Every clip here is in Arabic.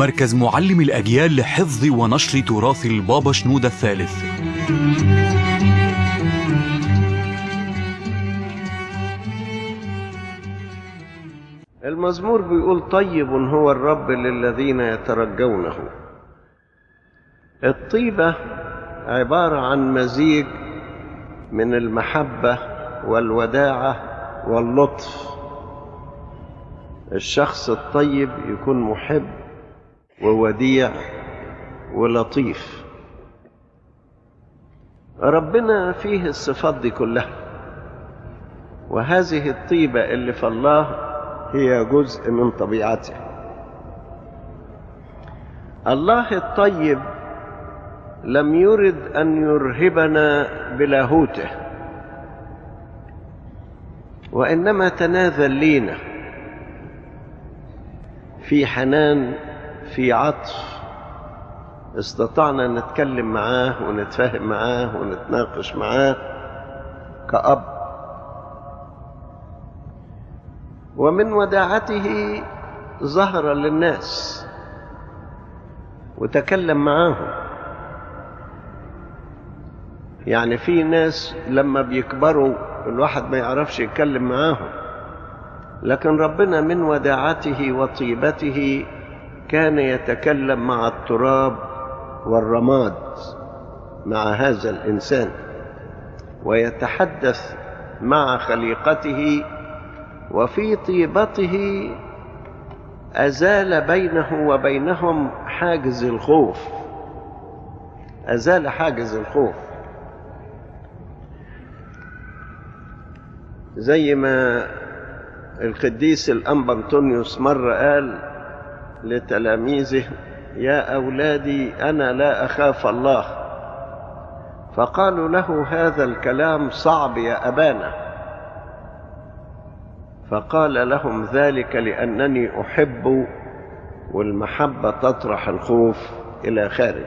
مركز معلم الأجيال لحفظ ونشر تراث البابا شنودة الثالث. المزمور بيقول طيب هو الرب للذين يترجونه. الطيبة عبارة عن مزيج من المحبة والوداعة واللطف. الشخص الطيب يكون محب ووديع ولطيف. ربنا فيه الصفات دي كلها. وهذه الطيبة اللي في الله هي جزء من طبيعته. الله الطيب لم يرد أن يرهبنا بلاهوته. وإنما تنازل لينا في حنان في عطف استطعنا نتكلم معاه ونتفاهم معاه ونتناقش معاه كأب. ومن وداعته ظهر للناس. وتكلم معاهم. يعني في ناس لما بيكبروا الواحد ما يعرفش يتكلم معاهم. لكن ربنا من وداعته وطيبته كان يتكلم مع التراب والرماد مع هذا الإنسان ويتحدث مع خليقته وفي طيبته أزال بينه وبينهم حاجز الخوف أزال حاجز الخوف. زي ما القديس الأنبا أنطونيوس مرة قال لتلاميذه يا أولادي أنا لا أخاف الله. فقالوا له هذا الكلام صعب يا أبانا. فقال لهم ذلك لأنني أحب والمحبة تطرح الخوف إلى خارج.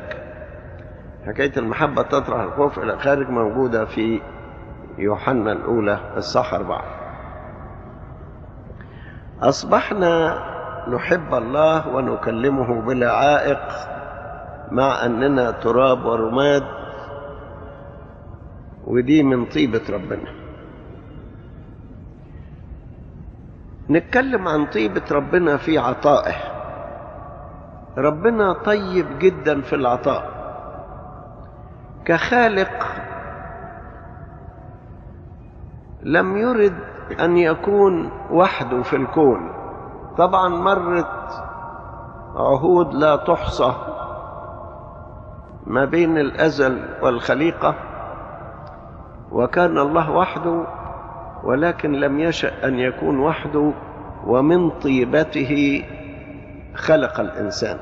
حكاية المحبة تطرح الخوف إلى خارج موجودة في يوحنا الأولى الصح أربعة. أصبحنا نحب الله ونكلمه بلا عائق مع أننا تراب ورماد ودي من طيبة ربنا. نتكلم عن طيبة ربنا في عطائه. ربنا طيب جدا في العطاء. كخالق لم يرد أن يكون وحده في الكون. طبعا مرت عهود لا تحصى ما بين الأزل والخليقة وكان الله وحده ولكن لم يشأ أن يكون وحده ومن طيبته خلق الإنسان.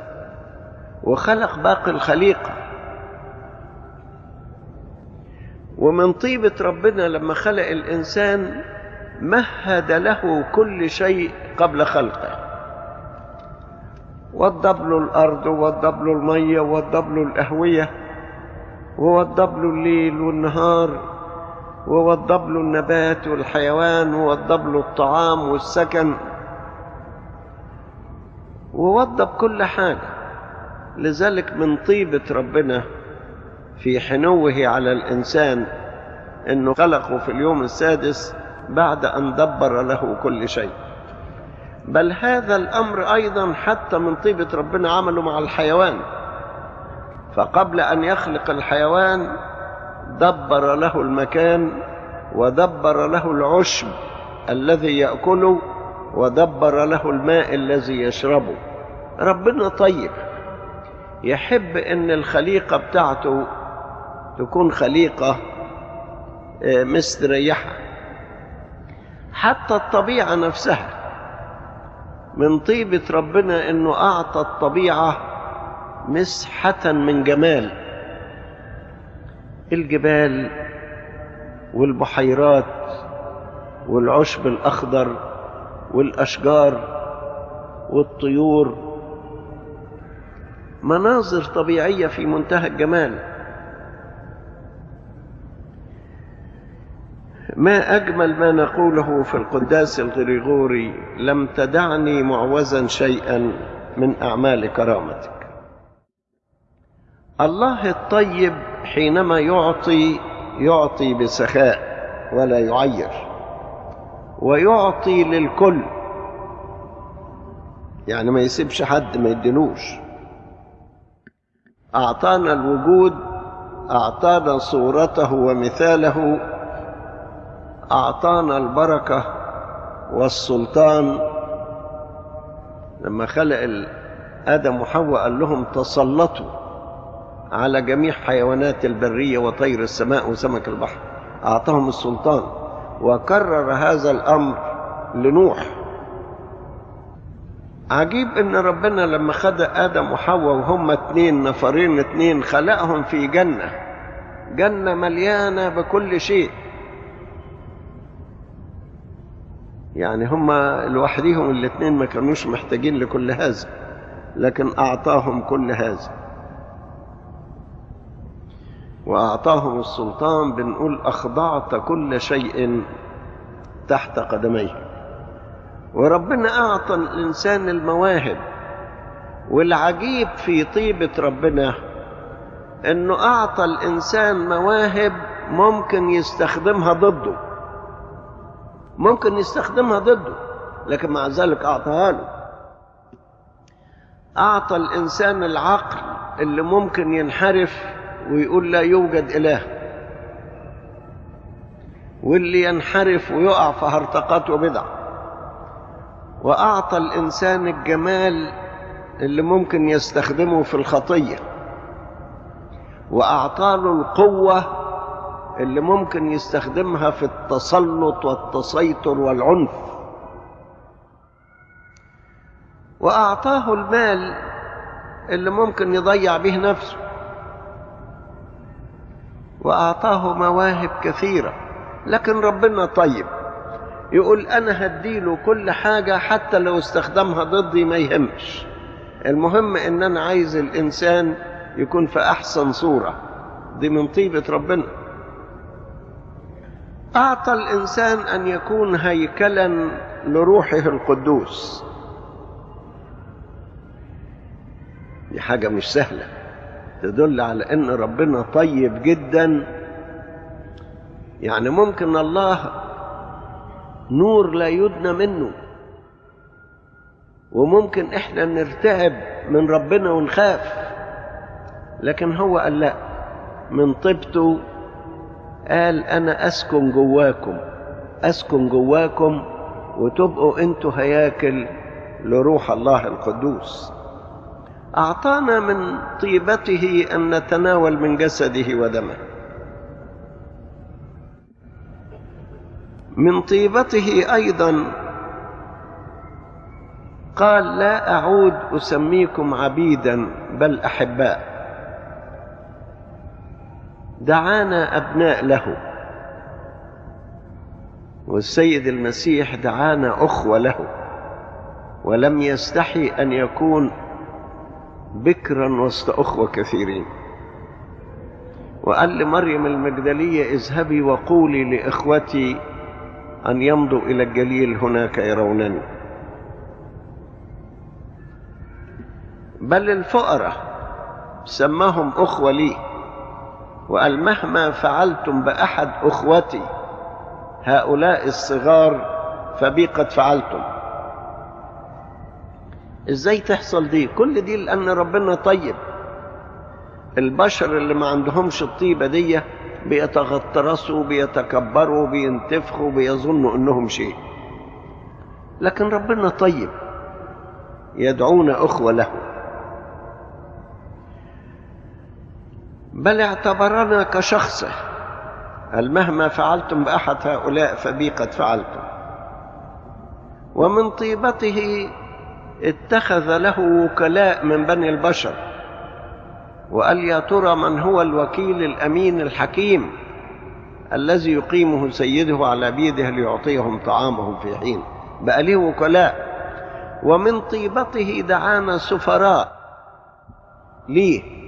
وخلق باقي الخليقة. ومن طيبة ربنا لما خلق الإنسان مهد له كل شيء قبل خلقه. وضب له الأرض ووضب له المية ووضب له الأهوية له الليل والنهار له النبات والحيوان له الطعام والسكن ووضب كل حاجة. لذلك من طيبة ربنا في حنوه على الإنسان أنه خلقه في اليوم السادس بعد أن دبر له كل شيء. بل هذا الأمر أيضا حتى من طيبة ربنا عمله مع الحيوان. فقبل أن يخلق الحيوان دبر له المكان ودبر له العشب الذي يأكله ودبر له الماء الذي يشربه. ربنا طيب. يحب إن الخليقة بتاعته تكون خليقة مستريحة. حتى الطبيعة نفسها. من طيبة ربنا إنه أعطى الطبيعة مسحة من جمال. الجبال والبحيرات والعشب الأخضر والأشجار والطيور. مناظر طبيعية في منتهى الجمال. ما أجمل ما نقوله في القداس الغريغوري لم تدعني معوزا شيئا من أعمال كرامتك. الله الطيب حينما يعطي يعطي بسخاء ولا يعير. ويعطي للكل. يعني ما يسيبش حد ما يدلوش أعطانا الوجود أعطانا صورته ومثاله. أعطانا البركة والسلطان. لما خلق آدم وحواء قال لهم تسلطوا على جميع حيوانات البرية وطير السماء وسمك البحر. أعطاهم السلطان. وكرر هذا الأمر لنوح. عجيب إن ربنا لما خد آدم وحواء وهم اتنين نفرين اتنين خلقهم في جنة. جنة مليانة بكل شيء. يعني هم لوحديهم الاتنين ما كانوش محتاجين لكل هذا لكن أعطاهم كل هذا. وأعطاهم السلطان بنقول أخضعت كل شيء تحت قدميه. وربنا أعطى الإنسان المواهب والعجيب في طيبة ربنا إنه أعطى الإنسان مواهب ممكن يستخدمها ضده. ممكن يستخدمها ضده لكن مع ذلك أعطاها له. أعطى الإنسان العقل اللي ممكن ينحرف ويقول لا يوجد إله. واللي ينحرف ويقع في هرطقات وبدع. وأعطى الإنسان الجمال اللي ممكن يستخدمه في الخطية. وأعطى له القوة اللي ممكن يستخدمها في التسلط والتسيطر والعنف. وأعطاه المال اللي ممكن يضيع به نفسه. وأعطاه مواهب كثيرة. لكن ربنا طيب. يقول أنا هديله كل حاجة حتى لو استخدمها ضدي ما يهمش. المهم إن أنا عايز الإنسان يكون في أحسن صورة. دي من طيبة ربنا. أعطى الإنسان أن يكون هيكلا لروحه القدوس. دي حاجة مش سهلة. تدل على أن ربنا طيب جدا. يعني ممكن الله نور لا يدنى منه. وممكن إحنا نرتعب من ربنا ونخاف. لكن هو قال لا من طيبته قال أنا أسكن جواكم أسكن جواكم وتبقوا أنتوا هياكل لروح الله القدوس. أعطانا من طيبته أن نتناول من جسده ودمه. من طيبته أيضا قال لا أعود أسميكم عبيدا بل أحباء. دعانا أبناء له. والسيد المسيح دعانا أخوة له. ولم يستحي أن يكون بكرا وسط أخوة كثيرين. وقال لمريم المجدلية اذهبي وقولي لإخوتي أن يمضوا إلى الجليل هناك يرونني. بل الفقراء سماهم أخوة لي. وقال مهما فعلتم بأحد أخوتي هؤلاء الصغار فبي قد فعلتم. إزاي تحصل دي؟ كل دي لأن ربنا طيب. البشر اللي ما عندهمش الطيبة دي بيتغطرسوا بيتكبروا بينتفخوا بيظنوا إنهم شيء. لكن ربنا طيب. يدعونا أخوة له. بل اعتبرنا كشخصه هل مهما فعلتم بأحد هؤلاء فبي قد فعلتم. ومن طيبته اتخذ له وكلاء من بني البشر وقال يا ترى من هو الوكيل الأمين الحكيم الذي يقيمه سيده على بيده ليعطيهم طعامهم في حين. بقى ليه وكلاء؟ ومن طيبته دعانا سفراء. ليه؟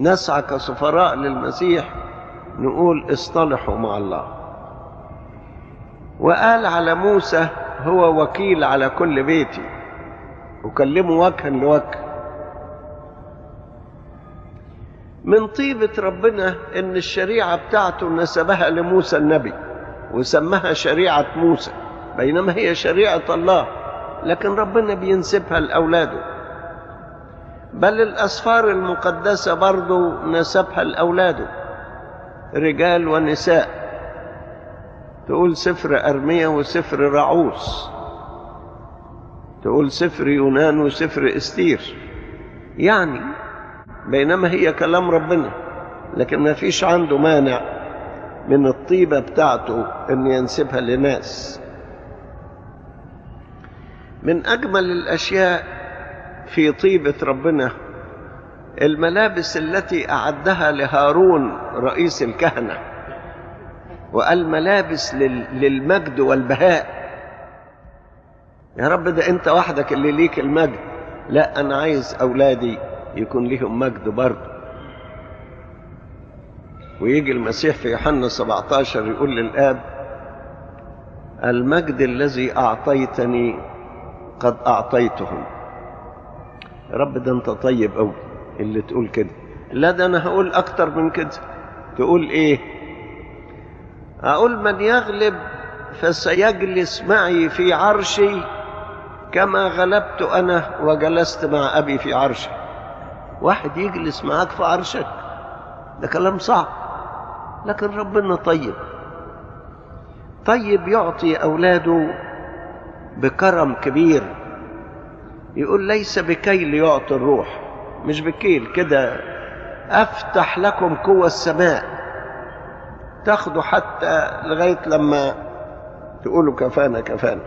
نسعى كسفراء للمسيح نقول اصطلحوا مع الله. وقال على موسى هو وكيل على كل بيتي. وكلمه وجها لوجه. من طيبة ربنا إن الشريعة بتاعته نسبها لموسى النبي وسماها شريعة موسى بينما هي شريعة الله. لكن ربنا بينسبها لأولاده. بل الأسفار المقدسة برضو نسبها لأولاده رجال ونساء. تقول سفر أرمية وسفر رعوس. تقول سفر يونان وسفر إستير. يعني بينما هي كلام ربنا لكن ما فيش عنده مانع من الطيبة بتاعته أن ينسبها لناس. من أجمل الأشياء في طيبة ربنا. الملابس التي أعدها لهارون رئيس الكهنة وقال ملابس للمجد والبهاء. يا رب ده أنت وحدك اللي ليك المجد. لا أنا عايز أولادي يكون لهم مجد برضه. ويجي المسيح في يوحنا 17 يقول للآب المجد الذي أعطيتني قد أعطيتهم. رب ده أنت طيب أوي اللي تقول كده. لا ده أنا هقول أكتر من كده. تقول إيه؟ أقول من يغلب فسيجلس معي في عرشي كما غلبت أنا وجلست مع أبي في عرشي واحد يجلس معاك في عرشك ده كلام صعب لكن ربنا طيب. طيب يعطي أولاده بكرم كبير. يقول ليس بكيل يعطي الروح مش بكيل كده. أفتح لكم قوة السماء تاخدوا حتى لغاية لما تقولوا كفانا كفانا.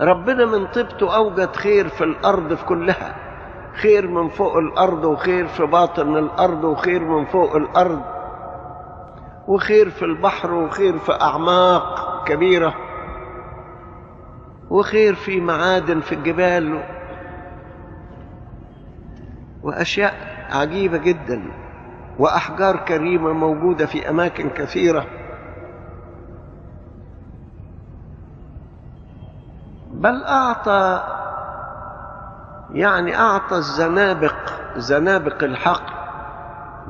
ربنا من طيبته أوجد خير في الأرض في كلها خير من فوق الأرض وخير في باطن الأرض وخير من فوق الأرض وخير في البحر وخير في أعماق كبيرة. وخير في معادن في الجبال وأشياء عجيبة جدا وأحجار كريمة موجودة في أماكن كثيرة. بل أعطى يعني أعطى الزنابق زنابق الحق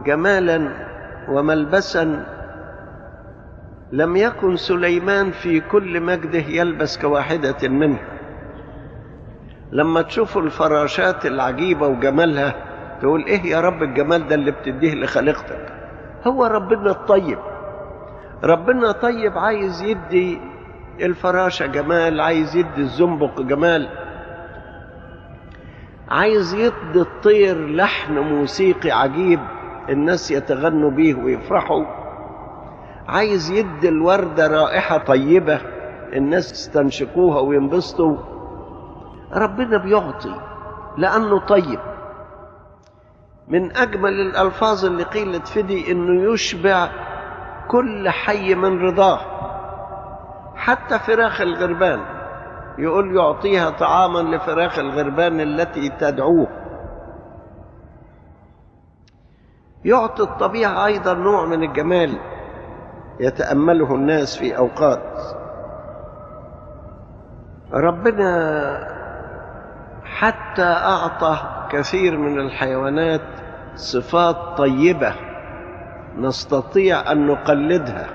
جمالا وملبسا لم يكن سليمان في كل مجده يلبس كواحدة منه. لما تشوفوا الفراشات العجيبة وجمالها تقول إيه يا رب الجمال ده اللي بتديه لخليقتك؟ هو ربنا الطيب. ربنا طيب عايز يدي الفراشة جمال عايز يدي الزنبق جمال. عايز يدي الطير لحن موسيقي عجيب الناس يتغنوا بيه ويفرحوا. عايز يدي الوردة رائحة طيبة الناس يستنشقوها وينبسطوا. ربنا بيعطي لأنه طيب. من أجمل الألفاظ اللي قيلت فدي إنه يشبع كل حي من رضاه. حتى فراخ الغربان يقول يعطيها طعاما لفراخ الغربان التي تدعوه. يعطي الطبيعة أيضا نوع من الجمال. يتأمله الناس في أوقات. ربنا حتى أعطى كثير من الحيوانات صفات طيبة نستطيع أن نقلدها.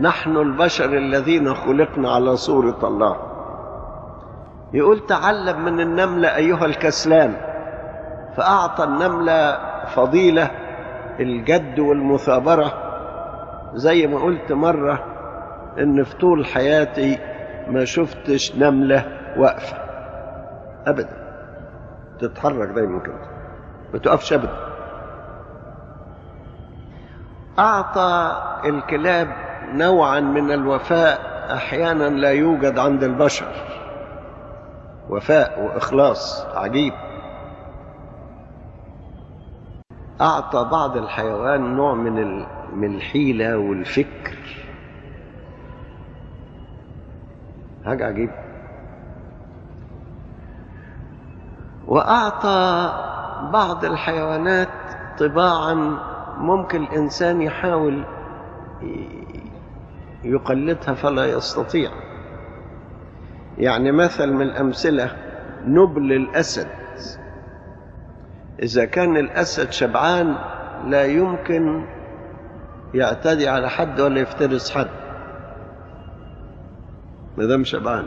نحن البشر الذين خلقنا على صورة الله. يقول تعلم من النملة أيها الكسلان فأعطى النملة فضيلة الجد والمثابرة زي ما قلت مرة إن في طول حياتي ما شفتش نملة واقفة. أبدا. تتحرك دايما كده ما تقفش أبدا. أعطى الكلاب نوعا من الوفاء أحيانا لا يوجد عند البشر. وفاء وإخلاص عجيب. أعطى بعض الحيوان نوع من من الحيلة والفكر. حاجة عجيبة وأعطى بعض الحيوانات طباعا ممكن الإنسان يحاول يقلدها فلا يستطيع. يعني مثل من الأمثلة نبل الأسد. إذا كان الأسد شبعان لا يمكن يعتدي على حد ولا يفترس حد؟ ما دام شبعان.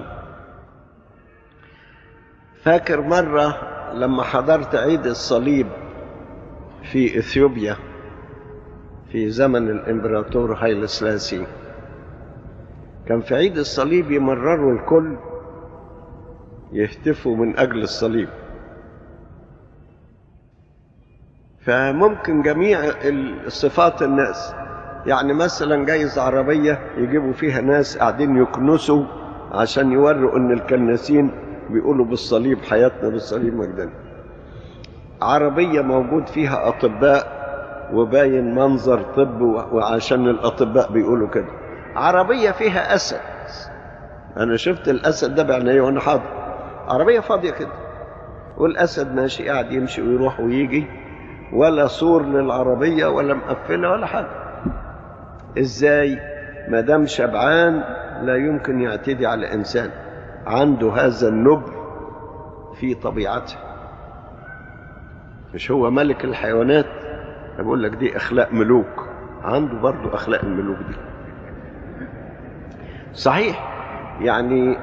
فاكر مرة لما حضرت عيد الصليب في إثيوبيا في زمن الإمبراطور هايل سلاسي كان في عيد الصليب يمرروا الكل يهتفوا من أجل الصليب. فممكن جميع الصفات الناس يعني مثلا جايز عربية يجيبوا فيها ناس قاعدين يكنسوا عشان يوروا إن الكناسين بيقولوا بالصليب حياتنا بالصليب مجدنا عربية موجود فيها أطباء وباين منظر طب وعشان الأطباء بيقولوا كده. عربية فيها أسد. أنا شفت الأسد ده بعيني وأنا حاضر. عربية فاضية كده. والأسد ماشي قاعد يمشي ويروح ويجي. ولا سور للعربية ولا مقفلة ولا حاجة. إزاي؟ ما دام شبعان لا يمكن يعتدي على إنسان عنده هذا النبل في طبيعته. مش هو ملك الحيوانات؟ بقول لك دي أخلاق ملوك. عنده برضه أخلاق الملوك دي. صحيح. يعني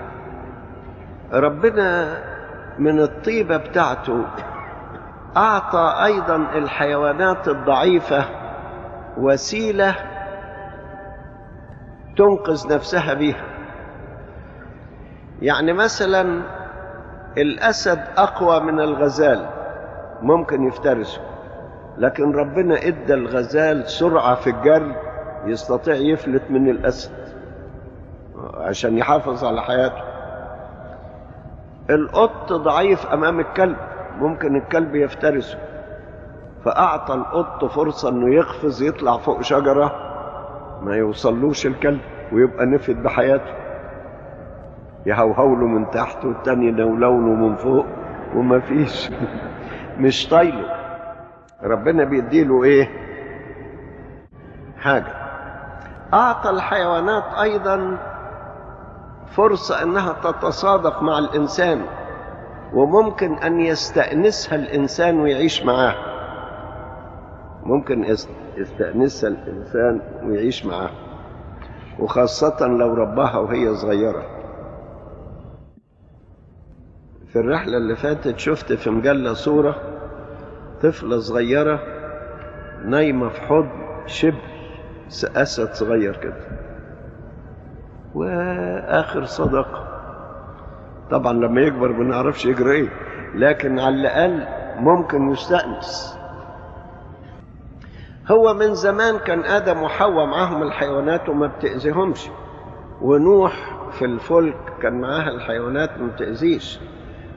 ربنا من الطيبة بتاعته أعطى أيضا الحيوانات الضعيفة وسيلة تنقذ نفسها بها يعني مثلا الأسد أقوى من الغزال ممكن يفترسه لكن ربنا إدى الغزال سرعة في الجري يستطيع يفلت من الأسد عشان يحافظ على حياته. القط ضعيف أمام الكلب ممكن الكلب يفترسه فأعطى القط فرصة إنه يقفز يطلع فوق شجرة. ما يوصلوش الكلب ويبقى نفد بحياته. يهوهوله من تحت والتاني ينولوله من فوق وما فيش. مش طايله. ربنا بيديله إيه؟ حاجة. أعطى الحيوانات أيضا فرصة أنها تتصادق مع الإنسان وممكن أن يستأنسها الإنسان ويعيش معاها. ممكن يستأنسها الإنسان ويعيش معاها. وخاصة لو رباها وهي صغيرة. في الرحلة اللي فاتت شفت في مجلة صورة طفلة صغيرة نايمة في حضن شبل أسد صغير كده. وآخر صدقة طبعا لما يكبر ما نعرفش يجري إيه. لكن على الأقل ممكن يستأنس. هو من زمان كان آدم وحواء معاهم الحيوانات وما بتأذيهمش. ونوح في الفلك كان معاها الحيوانات ما بتأذيش.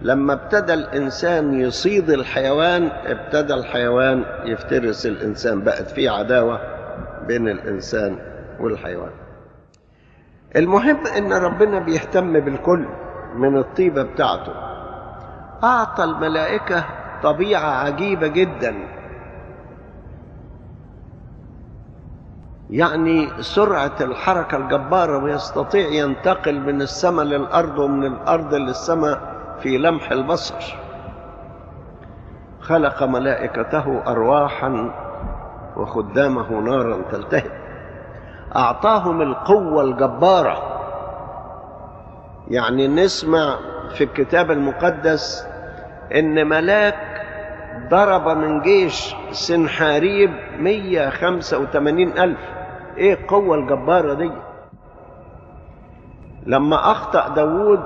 لما ابتدى الإنسان يصيد الحيوان ابتدى الحيوان يفترس الإنسان. بقت في عداوة بين الإنسان والحيوان. المهم إن ربنا بيهتم بالكل من الطيبة بتاعته. أعطى الملائكة طبيعة عجيبة جدا. يعني سرعة الحركة الجبارة ويستطيع ينتقل من السماء للأرض ومن الأرض للسماء في لمح البصر. خلق ملائكته أرواحا وخدامه نارا تلتهب. أعطاهم القوة الجبارة. يعني نسمع في الكتاب المقدس إن ملاك ضرب من جيش سنحاريب 185 ألف. إيه القوة الجبارة دي؟ لما أخطأ داوود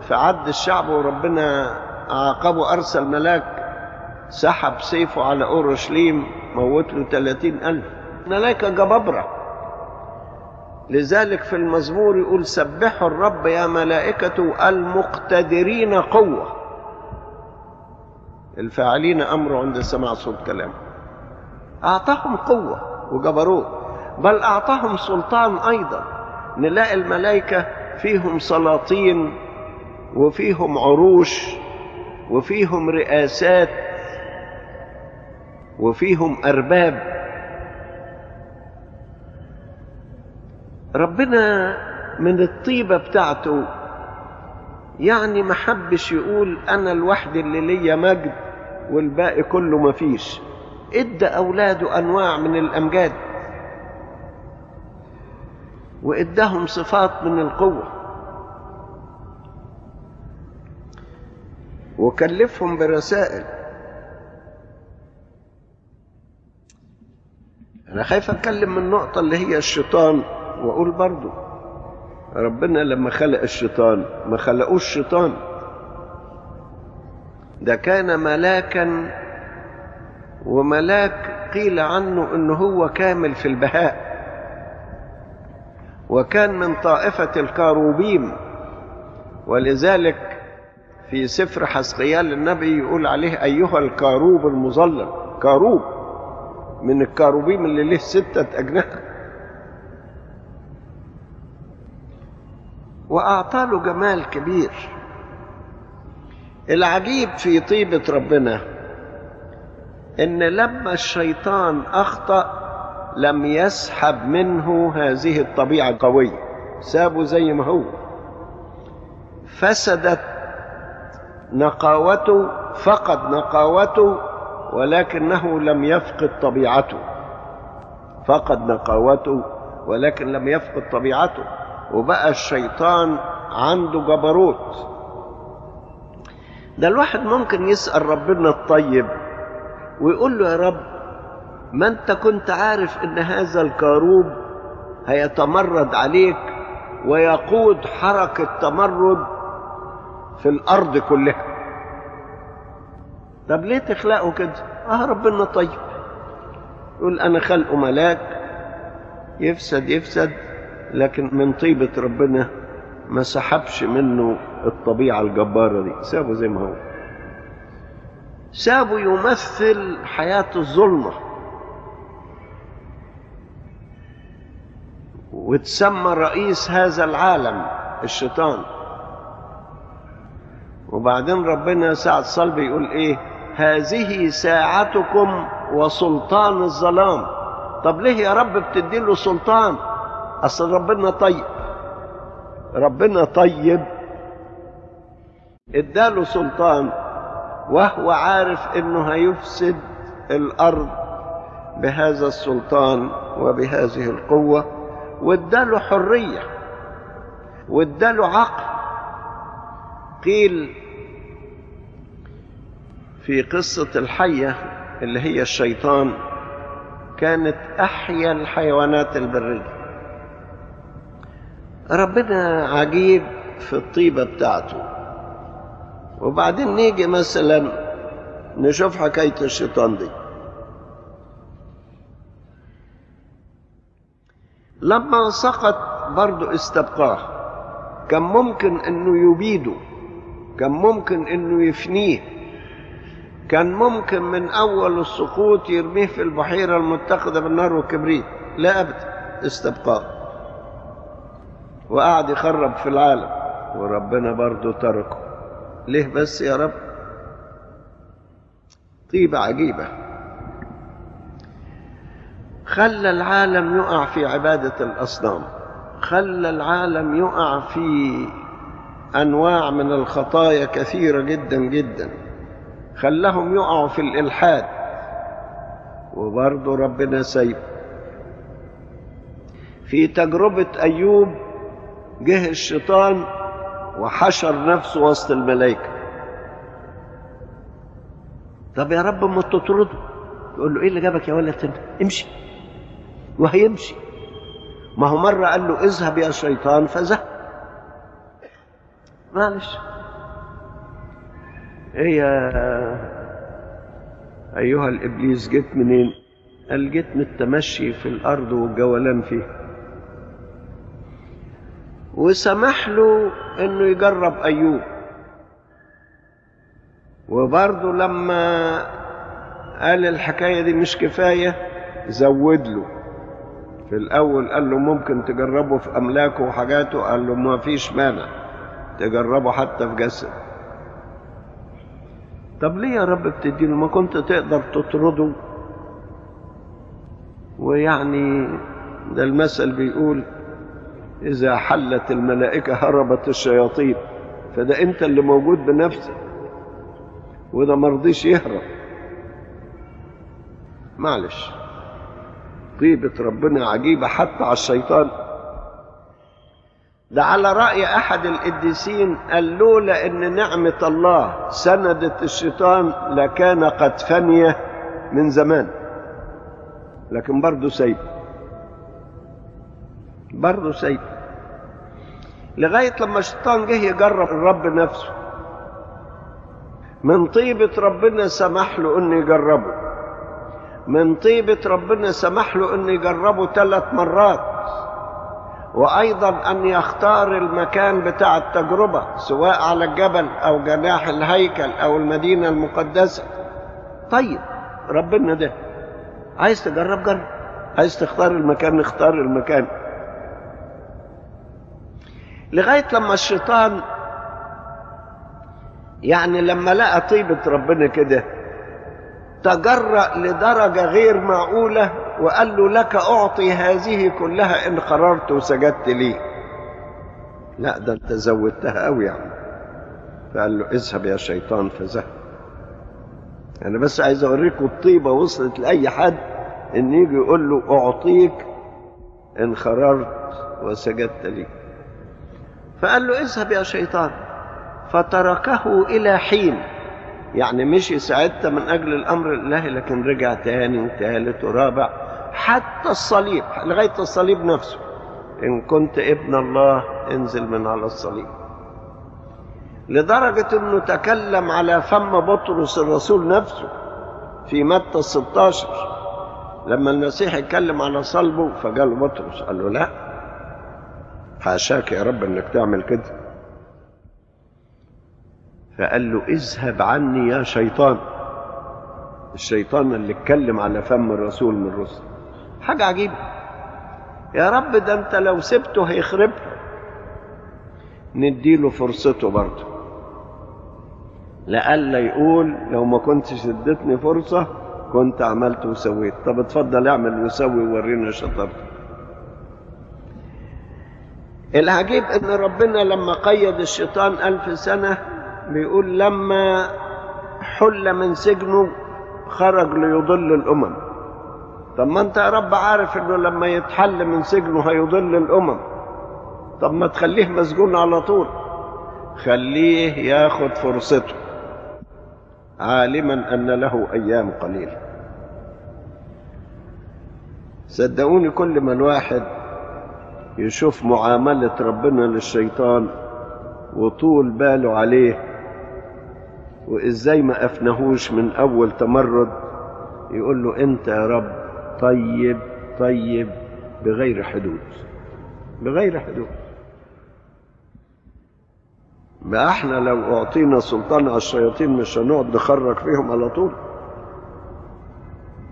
في عد الشعب وربنا عاقبه أرسل ملاك سحب سيفه على أورشليم موت له 30 ألف ملائكة جبابرة لذلك في المزمور يقول سبحوا الرب يا ملائكة المقتدرين قوة. الفاعلين أمره عند سماع صوت كلامه. أعطاهم قوة وجبروت بل أعطاهم سلطان أيضا. نلاقي الملائكة فيهم سلاطين وفيهم عروش وفيهم رئاسات وفيهم أرباب. ربنا من الطيبة بتاعته. يعني ما حبش يقول أنا الوحيد اللي ليا مجد والباقي كله مفيش إدى أولاده أنواع من الأمجاد. وإداهم صفات من القوة. وكلفهم برسائل أنا خايف أتكلم من النقطه اللي هي الشيطان وأقول برضو ربنا لما خلق الشيطان ما خلقوش شيطان. ده كان ملاكا وملاك قيل عنه إنه هو كامل في البهاء. وكان من طائفة الكاروبيم ولذلك في سفر حسقيال النبي يقول عليه أيها الكاروب المظلل كاروب من الكاروبيم اللي له ستة أجنحة. وأعطى له جمال كبير. العجيب في طيبة ربنا إن لما الشيطان أخطأ لم يسحب منه هذه الطبيعة القوية. سابه زي ما هو. فسدت نقاوته فقد نقاوته ولكنه لم يفقد طبيعته. فقد نقاوته ولكن لم يفقد طبيعته. وبقى الشيطان عنده جبروت. ده الواحد ممكن يسأل ربنا الطيب ويقول له يا رب ما انت كنت عارف ان هذا الكاروب هيتمرد عليك ويقود حركة تمرد في الأرض كلها. طب ليه تخلقه كده؟ آه ربنا طيب. يقول أنا خلقه ملاك يفسد يفسد لكن من طيبة ربنا ما سحبش منه الطبيعة الجبارة دي. سابه زي ما هو. سابه يمثل حياة الظلمة. وتسمى رئيس هذا العالم الشيطان. وبعدين ربنا ساعة صلب يقول إيه؟ هذه ساعتكم وسلطان الظلام. طب ليه يا رب بتدي له سلطان؟ أصل ربنا طيب. ربنا طيب. اداله سلطان وهو عارف إنه هيفسد الأرض بهذا السلطان وبهذه القوة. واداله حرية واداله عقل. قيل في قصة الحية اللي هي الشيطان كانت أحيا الحيوانات البرية. ربنا عجيب في الطيبة بتاعته. وبعدين نيجي مثلا نشوف حكاية الشيطان دي. لما سقط برضه استبقاه. كان ممكن إنه يبيده كان ممكن إنه يفنيه. كان ممكن من أول السقوط يرميه في البحيرة المتخذة بالنار والكبريت. لا ابدا استبقاه. وقعد يخرب في العالم وربنا برضه تركه. ليه بس يا رب؟ طيبة عجيبة. خلى العالم يقع في عبادة الأصنام. خلى العالم يقع في أنواع من الخطايا كثيرة جدا جدا. خلاهم يقعوا في الإلحاد. وبرضه ربنا سيب. في تجربة أيوب جه الشيطان وحشر نفسه وسط الملائكة. طب يا رب ما تطرده. يقول له إيه اللي جابك يا ولد؟ امشي. وهيمشي. ما هو مرة قال له اذهب يا شيطان فذهب معلش. إيه يا أيها الإبليس جيت منين؟ قال جيت من التمشي في الأرض والجولان فيها. وسمح له إنه يجرب أيوب. وبرضه لما قال الحكاية دي مش كفاية زود له. في الأول قال له ممكن تجربه في أملاكه وحاجاته؟ قال له ما فيش مانع تجربه حتى في جسد طب ليه يا رب بتديله؟ ما كنت تقدر تطرده؟ ويعني ده المثل بيقول إذا حلت الملائكة هربت الشياطين فده أنت اللي موجود بنفسك وده مرضيش يهرب. معلش. طيبة ربنا عجيبة حتى على الشيطان. ده على رأي أحد القديسين قال لولا إن نعمة الله سندت الشيطان لكان قد فني من زمان. لكن برضه سيب برضه سيب لغاية لما الشيطان جه يجرب الرب نفسه. من طيبة ربنا سمح له إنه يجربه. من طيبة ربنا سمح له إنه يجربه ثلاث مرات. وأيضا أن يختار المكان بتاع التجربة سواء على الجبل أو جناح الهيكل أو المدينة المقدسة. طيب ربنا ده. عايز تجرب جرب. عايز تختار المكان اختار المكان. لغاية لما الشيطان يعني لما لقى طيبة ربنا كده تجرأ لدرجة غير معقولة وقال له لك أعطي هذه كلها إن قررت وسجدت لي. لا ده أنت زودتها أوي يعني فقال له اذهب يا شيطان فذهب أنا بس عايز أوريكم الطيبة وصلت لأي حد إن يجي يقول له أعطيك إن قررت وسجدت لي. فقال له اذهب يا شيطان. فتركه إلى حين. يعني مشي ساعتها من أجل الأمر الإلهي لكن رجع تاني وتالت ورابع حتى الصليب لغاية الصليب نفسه. إن كنت ابن الله انزل من على الصليب. لدرجة أنه تكلم على فم بطرس الرسول نفسه في متى 16 لما المسيح اتكلم على صلبه فقال بطرس قال له لا. حاشاك يا رب إنك تعمل كده. فقال له اذهب عني يا شيطان. الشيطان اللي اتكلم على فم الرسول من الرسل. حاجة عجيبة. يا رب ده انت لو سبته هيخربها نديله فرصته برضه. لألا يقول لو ما كنتش اديتني فرصة كنت عملت وسويت. طب اتفضل اعمل وسوي وورينا شطارتك. العجيب إن ربنا لما قيد الشيطان ألف سنة بيقول لما حل من سجنه خرج ليضل الأمم. طب ما أنت يا رب عارف إنه لما يتحل من سجنه هيضل الأمم. طب ما تخليه مسجون على طول. خليه ياخد فرصته. عالما أن له أيام قليلة. صدقوني كل ما الواحد يشوف معاملة ربنا للشيطان وطول باله عليه وإزاي ما أفنهوش من أول تمرد يقول له أنت يا رب طيب طيب بغير حدود بغير حدود. ما إحنا لو أعطينا سلطان على الشياطين مش هنقعد نخرج فيهم على طول.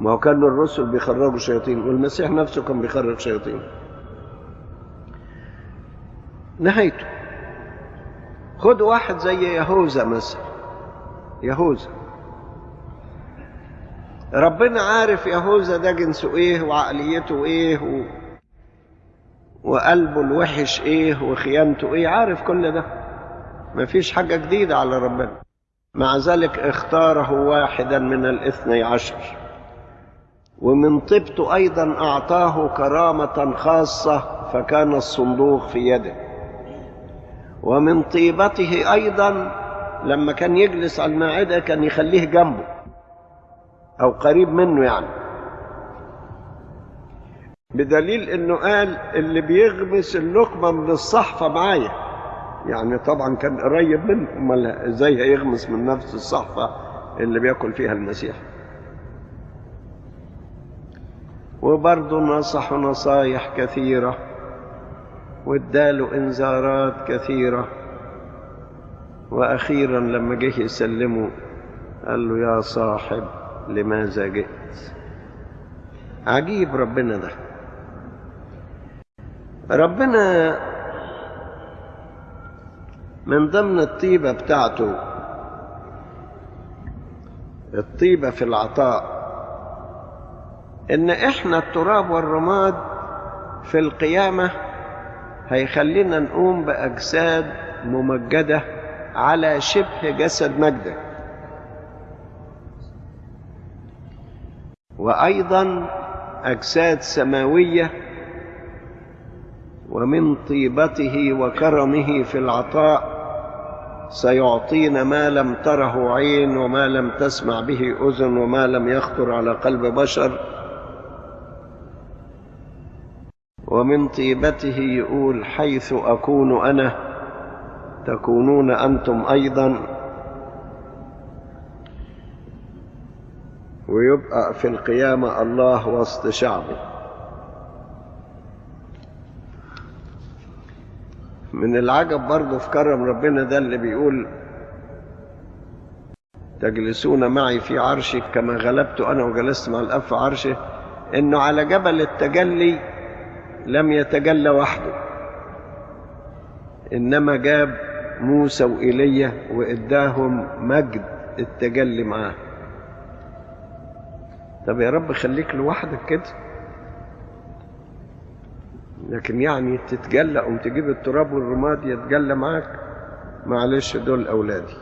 ما هو كان الرسل بيخرجوا شياطين والمسيح نفسه كان بيخرج شياطين. نهايته. خد واحد زي يهوذا مثلا. يهوذا. ربنا عارف يهوذا ده جنسه إيه وعقليته إيه و... وقلبه الوحش إيه وخيانته إيه عارف كل ده. مفيش حاجة جديدة على ربنا. مع ذلك اختاره واحدا من الاثني عشر. ومن طيبته أيضا أعطاه كرامة خاصة فكان الصندوق في يده. ومن طيبته أيضا لما كان يجلس على المائدة كان يخليه جنبه أو قريب منه يعني. بدليل إنه قال اللي بيغمس اللقمة من الصحفة معايا. يعني طبعا كان قريب منه أمال إزاي هيغمس من نفس الصحفة اللي بيأكل فيها المسيح؟ وبرضه نصح نصايح كثيرة واداله إنذارات كثيرة. وأخيرا لما جه يسلمه قال له يا صاحب لماذا جئت؟ عجيب ربنا ده. ربنا من ضمن الطيبة بتاعته الطيبة في العطاء إن إحنا التراب والرماد في القيامة هيخلينا نقوم بأجساد ممجدة على شبه جسد مجدك وأيضا أجساد سماوية ومن طيبته وكرمه في العطاء سيعطينا ما لم تره عين وما لم تسمع به أذن وما لم يخطر على قلب بشر. ومن طيبته يقول حيث أكون أنا تكونون أنتم أيضا. ويبقى في القيامة الله وسط شعبه. من العجب برضه في كرم ربنا ده اللي بيقول تجلسون معي في عرشي كما غلبت أنا وجلست مع الأب في عرشه إنه على جبل التجلي لم يتجلى وحده. إنما جاب موسى وإيليا وإداهم مجد التجلي معاه. طب يا رب خليك لوحدك كده. لكن يعني تتجلى قوم تجيب التراب والرماد يتجلى معاك معلش دول أولادي.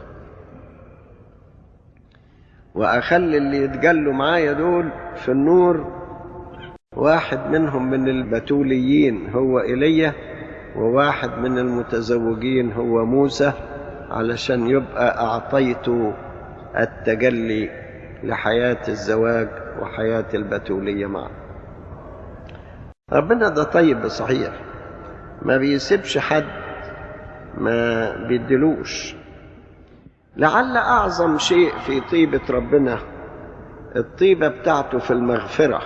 وأخلي اللي يتجلوا معايا دول في النور واحد منهم من البتوليين هو إيليا وواحد من المتزوجين هو موسى علشان يبقى أعطيت التجلي لحياة الزواج وحياة البتولية معا ربنا ده طيب صحيح. ما بيسيبش حد ما بيدلوش. لعل أعظم شيء في طيبة ربنا الطيبة بتاعته في المغفرة.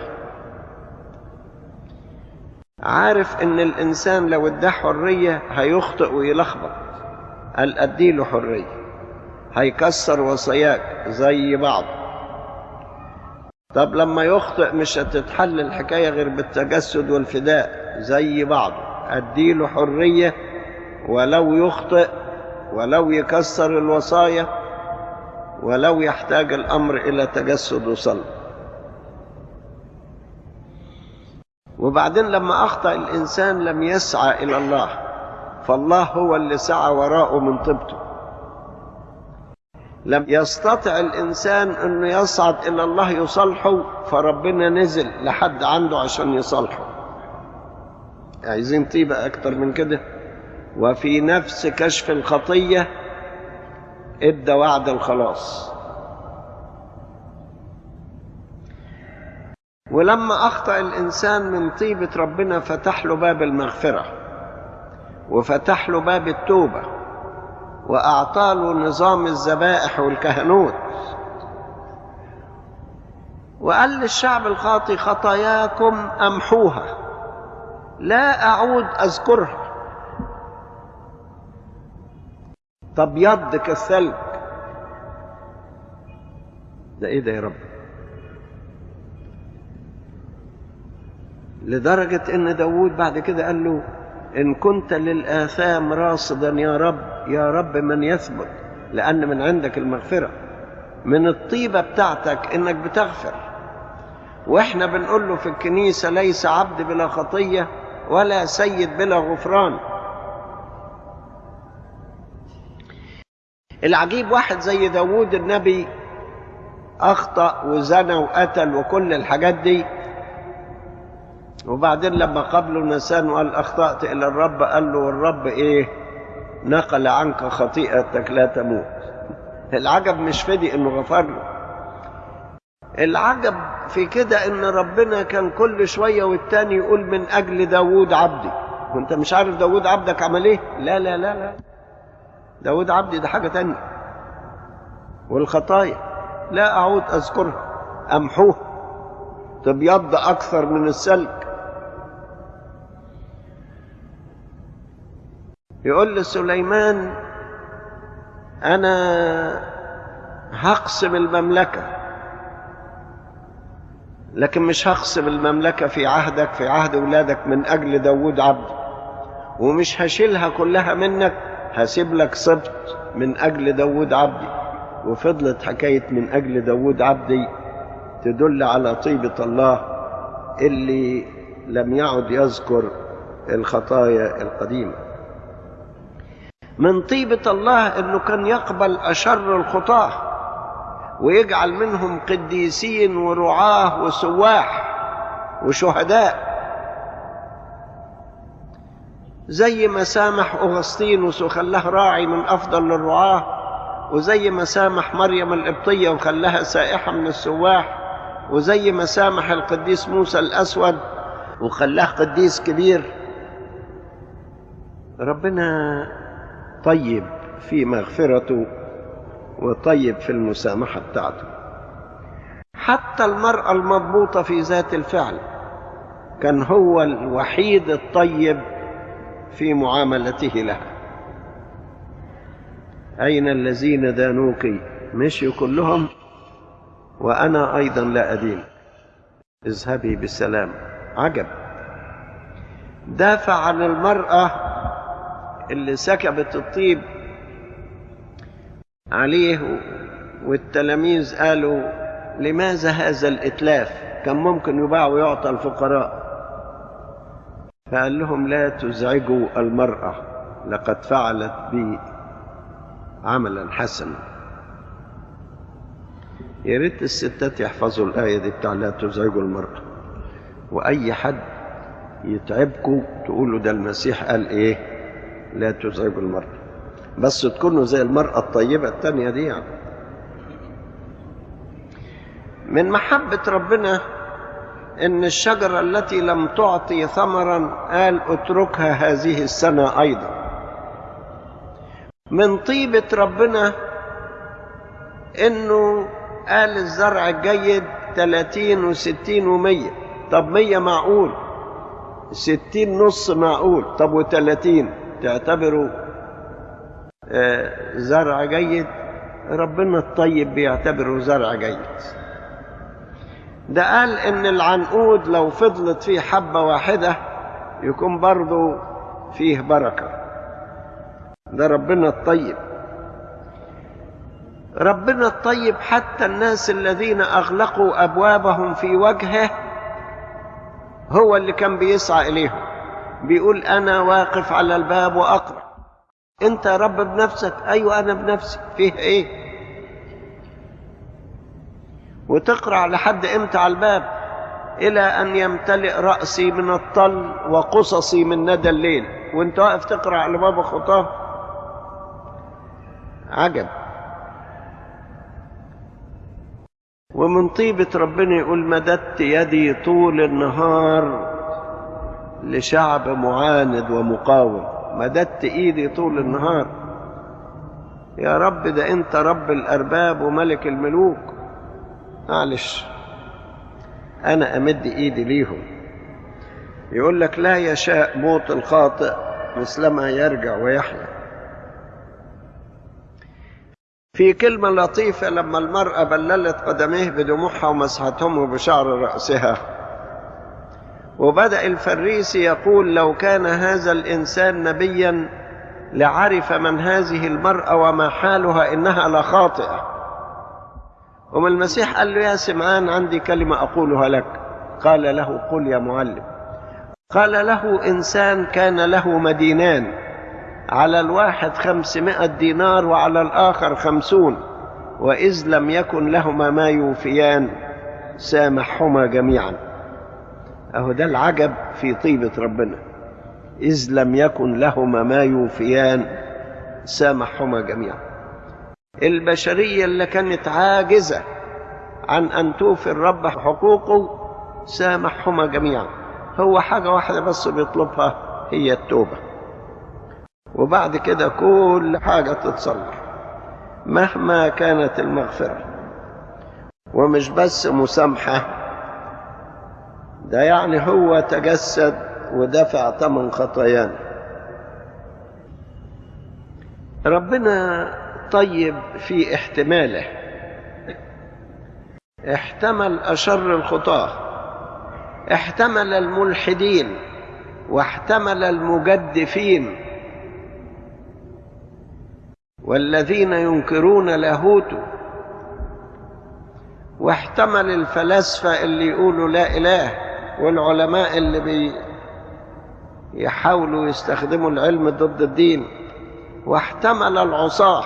عارف إن الإنسان لو اداه حرية هيخطئ ويلخبط. قال اديله حرية؟ هيكسر وصاياك زي بعض. طب لما يخطئ مش هتتحل الحكاية غير بالتجسد والفداء زي بعض. اديله حرية ولو يخطئ ولو يكسر الوصايا ولو يحتاج الأمر إلى تجسد وصلب. وبعدين لما أخطأ الإنسان لم يسعى إلى الله فالله هو اللي سعى وراءه من طيبته. لم يستطع الإنسان أنه يصعد إلى الله يصلحه فربنا نزل لحد عنده عشان يصلحه عايزين طيبة أكتر من كده؟ وفي نفس كشف الخطية إدى وعد الخلاص. ولما أخطأ الإنسان من طيبة ربنا فتح له باب المغفرة وفتح له باب التوبة وأعطى له نظام الذبائح والكهنوت. وقال للشعب الخاطي خطاياكم أمحوها لا أعود أذكرها. تبيض كالثلج ده إيه ده يا رب؟ لدرجة إن داود بعد كده قال له إن كنت للآثام راصدا يا رب يا رب من يثبت لأن من عندك المغفرة. من الطيبة بتاعتك إنك بتغفر. وإحنا بنقول له في الكنيسة ليس عبد بلا خطية ولا سيد بلا غفران. العجيب واحد زي داود النبي أخطأ وزنى وقتل وكل الحاجات دي وبعدين لما قابله نسان وقال أخطأت إلى الرب قال له الرب إيه؟ نقل عنك خطيئتك لا تموت. العجب مش فدي إنه غفر له. العجب في كده إن ربنا كان كل شوية والتاني يقول من أجل داود عبدي. وأنت مش عارف داود عبدك عمل إيه؟ لا لا لا لا. داود عبدي ده حاجة تانية. والخطايا. لا أعود أذكرها. أمحوها. تبيض أكثر من السلك يقول لسليمان أنا هقسم المملكة لكن مش هقسم المملكة في عهدك في عهد أولادك من أجل داود عبدي ومش هشيلها كلها منك هسيب لك سبط من أجل داود عبدي وفضلت حكاية من أجل داود عبدي تدل على طيبة الله اللي لم يعد يذكر الخطايا القديمة. من طيبة الله إنه كان يقبل أشر الخطاة ويجعل منهم قديسين ورعاة وسواح وشهداء. زي ما سامح أغسطينوس وخلاه راعي من أفضل الرعاة وزي ما سامح مريم القبطية وخلاها سائحة من السواح وزي ما سامح القديس موسى الأسود وخلاه قديس كبير. ربنا طيب في مغفرته وطيب في المسامحة بتاعته. حتى المرأة المضبوطة في ذات الفعل كان هو الوحيد الطيب في معاملته لها. أين الذين دانوك؟ مشيوا كلهم وأنا أيضا لا أدين. اذهبي بالسلام عجب. دافع عن المرأة اللي سكبت الطيب عليه والتلاميذ قالوا لماذا هذا الإتلاف؟ كان ممكن يباع ويعطى الفقراء. فقال لهم لا تزعجوا المرأة لقد فعلت بي عملا حسنا. يا ريت الستات يحفظوا الآية دي بتاع لا تزعجوا المرأة. وأي حد يتعبكم تقولوا ده المسيح قال إيه؟ لا تزعجوا المرأة بس تكونوا زي المرأة الطيبة التانية دي يعني. من محبة ربنا إن الشجرة التي لم تعطي ثمرا قال اتركها هذه السنة أيضا. من طيبة ربنا إنه قال الزرع الجيد 30 و60 و100 طب 100 معقول؟ 60 نص معقول. طب و30 تعتبروا آه زرع جيد ربنا الطيب بيعتبره زرع جيد. ده قال إن العنقود لو فضلت فيه حبة واحدة يكون برضه فيه بركة. ده ربنا الطيب. ربنا الطيب حتى الناس الذين أغلقوا أبوابهم في وجهه هو اللي كان بيسعى إليهم. بيقول أنا واقف على الباب وأقرأ. أنت يا رب بنفسك؟ أيوة أنا بنفسي. فيه إيه؟ وتقرع لحد إمتى على الباب؟ إلى أن يمتلئ رأسي من الطل وقصصي من ندى الليل. وأنت واقف تقرأ على باب خطاه عجب. ومن طيبة ربنا يقول مددت يدي طول النهار. لشعب معاند ومقاوم. مددت إيدي طول النهار. يا رب ده أنت رب الأرباب وملك الملوك. معلش. أنا أمد إيدي ليهم. يقول لك لا يشاء موت الخاطئ مثلما يرجع ويحيا. في كلمة لطيفة لما المرأة بللت قدميه بدموعها ومسحتهم بشعر رأسها. وبدأ الفريسي يقول لو كان هذا الإنسان نبيا لعرف من هذه المرأة وما حالها إنها لخاطئة وما المسيح قال له يا سمعان عندي كلمة أقولها لك. قال له قل يا معلم. قال له إنسان كان له مدينان. على الواحد خمسمائة دينار وعلى الآخر خمسون. وإذ لم يكن لهما ما يوفيان سامحهما جميعا. أهو ده العجب في طيبة ربنا. إذ لم يكن لهما ما يوفيان سامحهما جميعا. البشرية اللي كانت عاجزة عن أن توفي الرب حقوقه سامحهما جميعا. هو حاجة واحدة بس بيطلبها هي التوبة. وبعد كده كل حاجة تتصلح مهما كانت المغفرة. ومش بس مسامحة ده يعني هو تجسد ودفع ثمن خطايانا ربنا طيب في احتماله. احتمل أشر الخطاة. احتمل الملحدين واحتمل المجدفين. والذين ينكرون لاهوته واحتمل الفلاسفة اللي يقولوا لا إله. والعلماء اللي بي يحاولوا يستخدموا العلم ضد الدين واحتمل العصاة.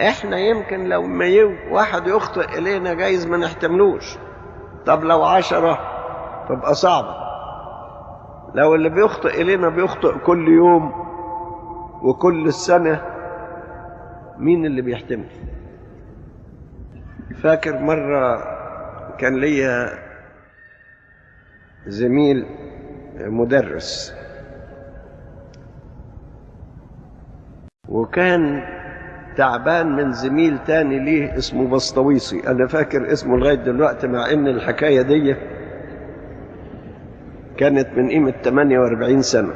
إحنا يمكن لو ما واحد يخطئ إلينا جايز ما نحتملوش. طب لو عشرة تبقى صعبة. لو اللي بيخطئ إلينا بيخطئ كل يوم وكل السنة مين اللي بيحتمل؟ فاكر مرة كان ليا زميل مدرس. وكان تعبان من زميل تاني ليه اسمه بسطويسي. أنا فاكر اسمه لغاية دلوقتي مع إن الحكاية دي كانت من قيمة 48 سنة.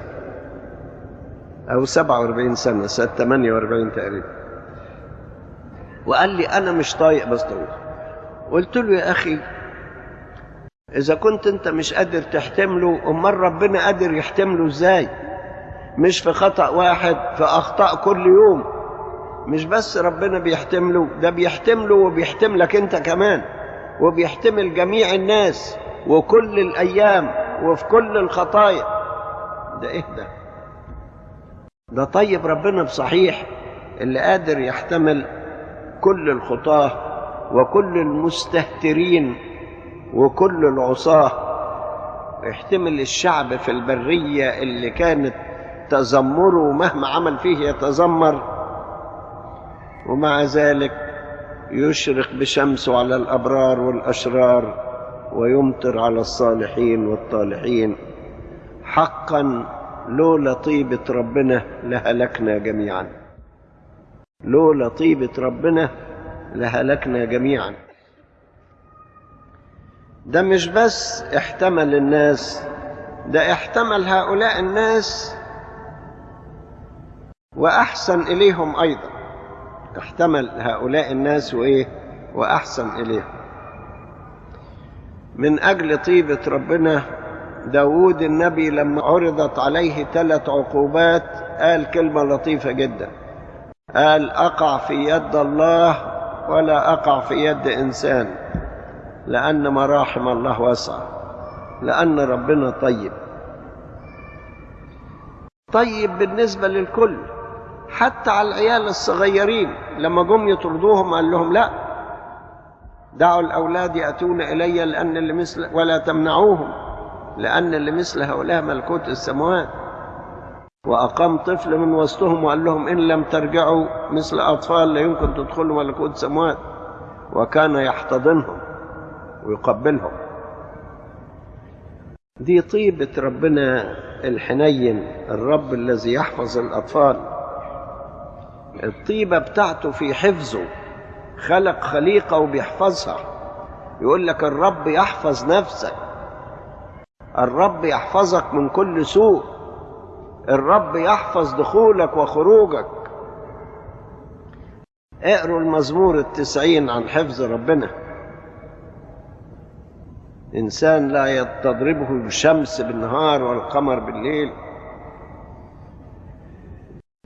أو 47 سنة سنة 48 تقريبا. وقال لي أنا مش طايق بسطويسي. قلت له يا أخي إذا كنت أنت مش قادر تحتمله أمال ربنا قادر يحتمله إزاي؟ مش في خطأ واحد في أخطاء كل يوم. مش بس ربنا بيحتمله ده بيحتمله وبيحتملك أنت كمان وبيحتمل جميع الناس وكل الأيام وفي كل الخطايا. ده إيه ده؟ ده طيب ربنا بصحيح اللي قادر يحتمل كل الخطاة وكل المستهترين. وكل العصاة يحتمل الشعب في البرية اللي كانت تذمره مهما عمل فيه يتذمر ومع ذلك يشرق بشمسه على الأبرار والأشرار ويمطر على الصالحين والطالحين. حقا لولا طيبة ربنا لهلكنا جميعا. لولا طيبة ربنا لهلكنا جميعا. ده مش بس احتمل الناس ده احتمل هؤلاء الناس وأحسن إليهم أيضا. احتمل هؤلاء الناس وإيه؟ وأحسن إليهم. من أجل طيبة ربنا داود النبي لما عرضت عليه ثلاث عقوبات قال كلمة لطيفة جدا. قال أقع في يد الله ولا أقع في يد إنسان. لأن مراحم الله واسعة. لأن ربنا طيب. طيب بالنسبة للكل. حتى على العيال الصغيرين لما جم يطردوهم قال لهم لا. دعوا الأولاد يأتون إلي لأن اللي مثل ولا تمنعوهم. لأن اللي مثل هؤلاء ملكوت السماوات وأقام طفل من وسطهم وقال لهم إن لم ترجعوا مثل أطفال لا يمكن تدخلوا ملكوت السماوات وكان يحتضنهم. ويقبلهم. دي طيبة ربنا الحنين الرب الذي يحفظ الأطفال. الطيبة بتاعته في حفظه. خلق خليقة وبيحفظها. يقول لك الرب يحفظ نفسك. الرب يحفظك من كل سوء. الرب يحفظ دخولك وخروجك. اقروا المزمور التسعين عن حفظ ربنا. إنسان لا تضربه الشمس بالنهار والقمر بالليل.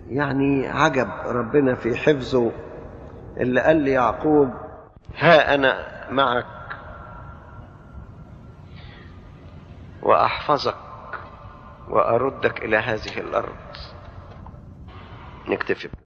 يعني عجب ربنا في حفظه اللي قال لي يعقوب ها أنا معك وأحفظك وأردك إلى هذه الأرض. نكتفي.